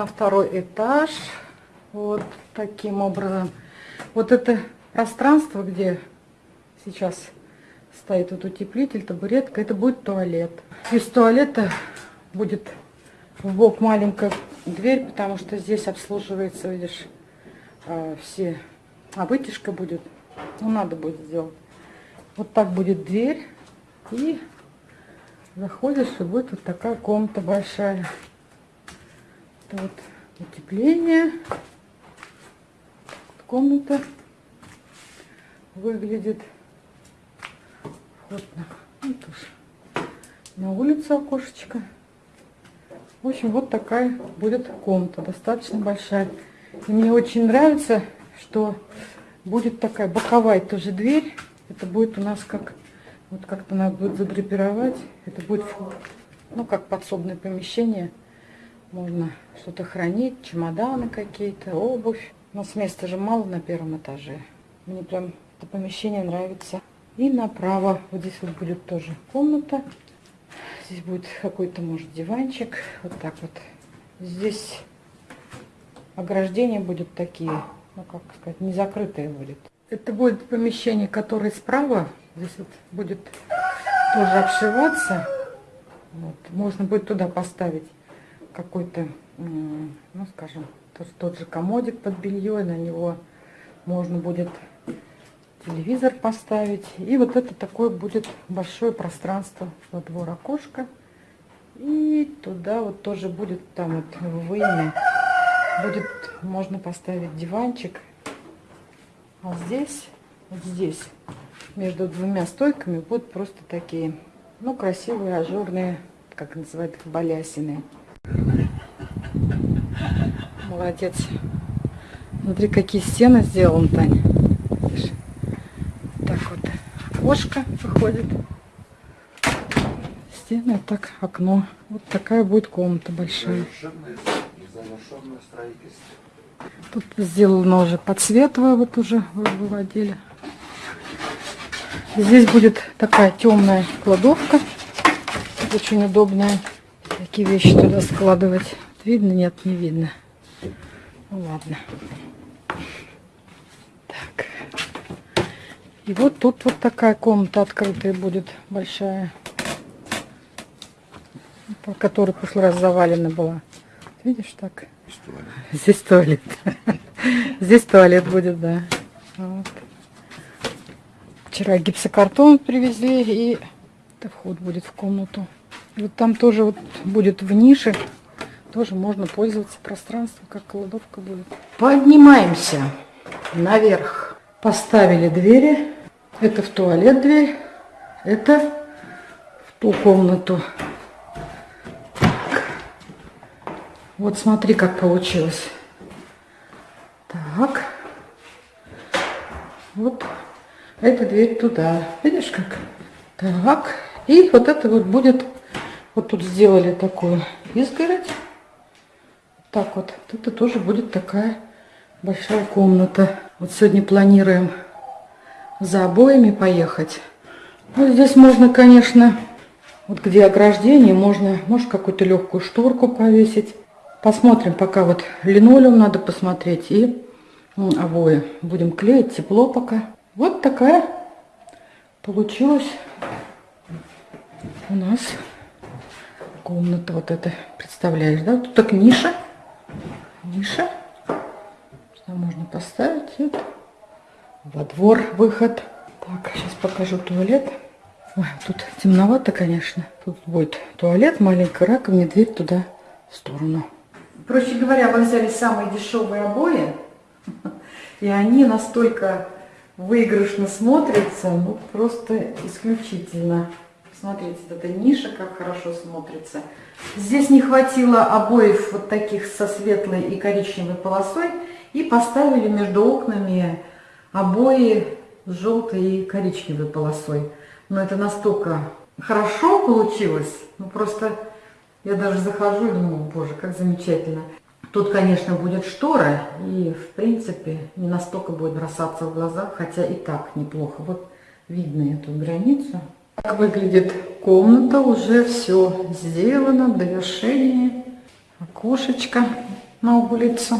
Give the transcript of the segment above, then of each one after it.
на второй этаж. Вот таким образом. Вот это пространство, где сейчас стоит вот утеплитель, табуретка, это будет туалет. Из туалета будет в бок маленькая дверь, потому что здесь обслуживается, видишь, э, все... А вытяжка будет, ну надо будет сделать. Вот так будет дверь. И заходишь, и будет вот такая комната большая. Это вот утепление. Комната выглядит. Вот на, вот тоже. на улице окошечко. В общем, вот такая будет комната, достаточно большая. И мне очень нравится, что будет такая боковая тоже дверь. Это будет у нас как, вот как-то надо будет задрапировать. Это будет, ну, как подсобное помещение. Можно что-то хранить, чемоданы какие-то, обувь. У нас места же мало на первом этаже. Мне прям это помещение нравится. И направо, вот здесь вот будет тоже комната. Здесь будет какой-то, может, диванчик. Вот так вот. Здесь ограждения будут такие, ну, как сказать, не закрытые будет. Это будет помещение, которое справа. Здесь вот будет тоже обшиваться. Вот. Можно будет туда поставить какой-то, ну, скажем, тот, тот же комодик под белье. На него можно будет телевизор поставить. И вот это такое будет большое пространство во двор окошко. И туда вот тоже будет там вот в выеме будет можно поставить диванчик. А здесь, вот здесь, между двумя стойками будут просто такие, ну, красивые, ажурные, как называют их, балясины. Молодец. Смотри, какие стены сделал Таня окошко выходит. Стены, так окно. Вот такая будет комната большая. Тут сделано уже под свет вот уже выводили. Здесь будет такая темная кладовка. Очень удобная. Такие вещи туда складывать. Видно? Нет, не видно. Ну ладно. И вот тут вот такая комната открытая будет, большая. По которой в прошлый раз завалена была. Видишь, так? Здесь туалет. Здесь туалет будет, да. Вот. Вчера гипсокартон привезли, и это вход будет в комнату. Вот там тоже вот будет в нише, тоже можно пользоваться пространством, как кладовка будет. Поднимаемся наверх. Поставили двери. Это в туалет дверь, это в ту комнату. Так. Вот смотри, как получилось. Так. Вот эта дверь туда. Видишь как? Так. И вот это вот будет, вот тут сделали такую изгородь. Так вот. Это тоже будет такая большая комната. Вот сегодня планируем за обоями поехать. Ну, здесь можно, конечно, вот где ограждение, можно, может, какую-то легкую шторку повесить. Посмотрим, пока вот линолеум надо посмотреть и ну, обои. Будем клеить, тепло пока. Вот такая получилась у нас комната вот эта. Представляешь, да? Тут так ниша. Ниша. Что можно поставить это во двор выход. Так, сейчас покажу туалет. Ой, тут темновато, конечно. Тут будет туалет, маленькая раковина, дверь туда в сторону. Проще говоря, мы взяли самые дешевые обои, и они настолько выигрышно смотрятся, ну просто исключительно. Смотрите, эта ниша как хорошо смотрится. Здесь не хватило обоев вот таких со светлой и коричневой полосой, и поставили между окнами обои с желтой и коричневой полосой. Но это настолько хорошо получилось, ну просто я даже захожу и думаю, боже, как замечательно. Тут, конечно, будет штора, и, в принципе, не настолько будет бросаться в глаза, хотя и так неплохо. Вот видно эту границу. Как выглядит комната, уже все сделано, в довершении. Окошечко на улицу.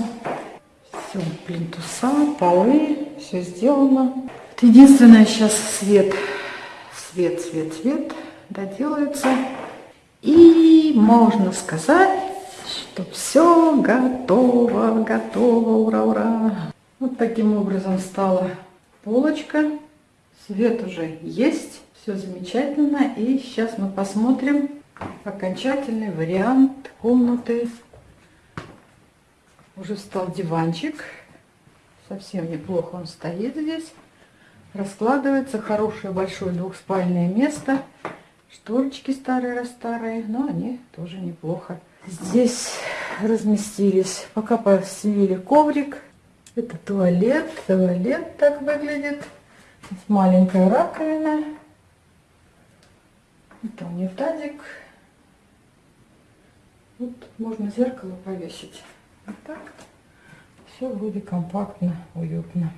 Все, плинтуса, полы, все сделано. Вот единственное сейчас свет, свет, свет, свет доделается. И можно сказать, что все готово, готово, ура, ура. Вот таким образом стала полочка. Свет уже есть, все замечательно. И сейчас мы посмотрим окончательный вариант комнаты. Уже встал диванчик. Совсем неплохо он стоит здесь. Раскладывается хорошее большое двухспальное место. Шторочки старые-старые, но они тоже неплохо. Здесь разместились, пока постелили коврик. Это туалет, туалет так выглядит. Здесь маленькая раковина. Это унитазик. Вот можно зеркало повесить. Вот так. Все вроде компактно, уютно.